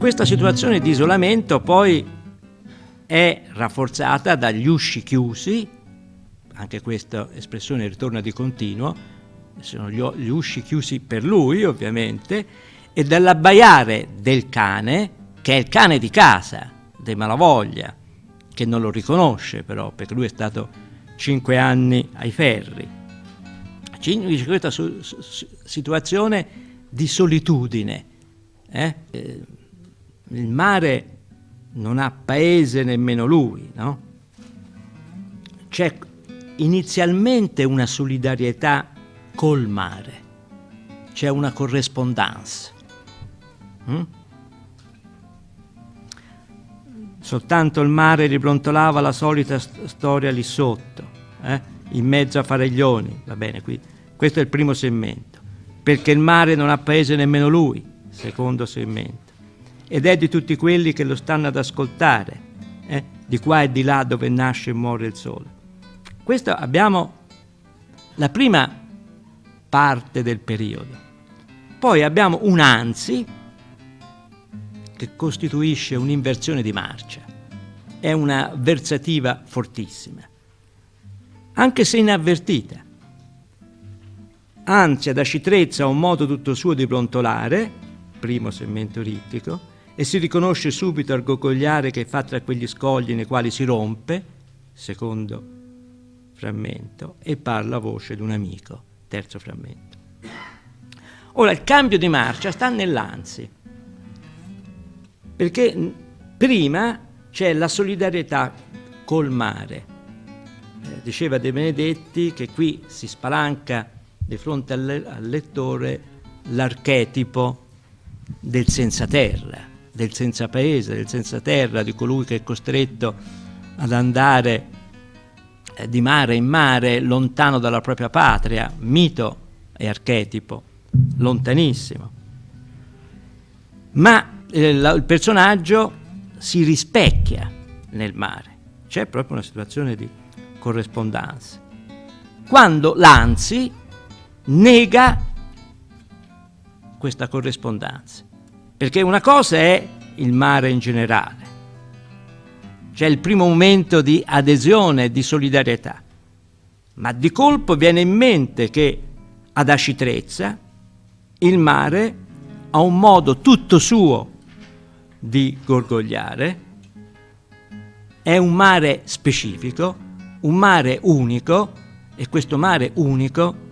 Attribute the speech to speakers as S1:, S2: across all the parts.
S1: questa situazione di isolamento poi è rafforzata dagli usci chiusi, anche questa espressione ritorna di continuo, sono gli, usci chiusi per lui ovviamente, e dall'abbaiare del cane, che è il cane di casa, dei Malavoglia, che non lo riconosce però, perché lui è stato cinque anni ai ferri. Dice questa situazione di solitudine. Eh? Il mare non ha paese nemmeno lui, no? C'è inizialmente una solidarietà col mare, c'è una corrispondenza. Mm? Soltanto il mare ribrontolava la solita st storia lì sotto, eh? in mezzo a Faraglioni, va bene, qui. questo è il primo segmento, perché il mare non ha paese nemmeno lui, secondo segmento ed è di tutti quelli che lo stanno ad ascoltare, eh, di qua e di là dove nasce e muore il sole. Questo abbiamo la prima parte del periodo. Poi abbiamo un anzi che costituisce un'inversione di marcia, è una versativa fortissima, anche se inavvertita. Ansia citrezza ha un modo tutto suo di brontolare, primo segmento rittico, e si riconosce subito al gogogliare che fa tra quegli scogli nei quali si rompe, secondo frammento, e parla a voce di un amico, terzo frammento. Ora, il cambio di marcia sta nell'anzi, perché prima c'è la solidarietà col mare. Eh, diceva De Benedetti che qui si spalanca di fronte al, le al lettore l'archetipo del senza terra, del senza paese, del senza terra, di colui che è costretto ad andare eh, di mare in mare lontano dalla propria patria, mito e archetipo, lontanissimo. Ma eh, la, il personaggio si rispecchia nel mare, c'è proprio una situazione di corrispondenza. Quando l'Anzi nega questa corrispondenza perché una cosa è il mare in generale, c'è il primo momento di adesione, di solidarietà, ma di colpo viene in mente che ad Acitrezza il mare ha un modo tutto suo di gorgogliare, è un mare specifico, un mare unico e questo mare unico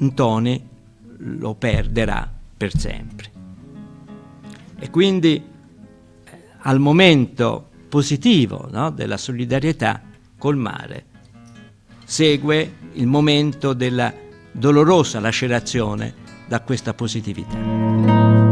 S1: Ntoni lo perderà per sempre. E quindi al momento positivo no, della solidarietà col mare segue il momento della dolorosa lacerazione da questa positività.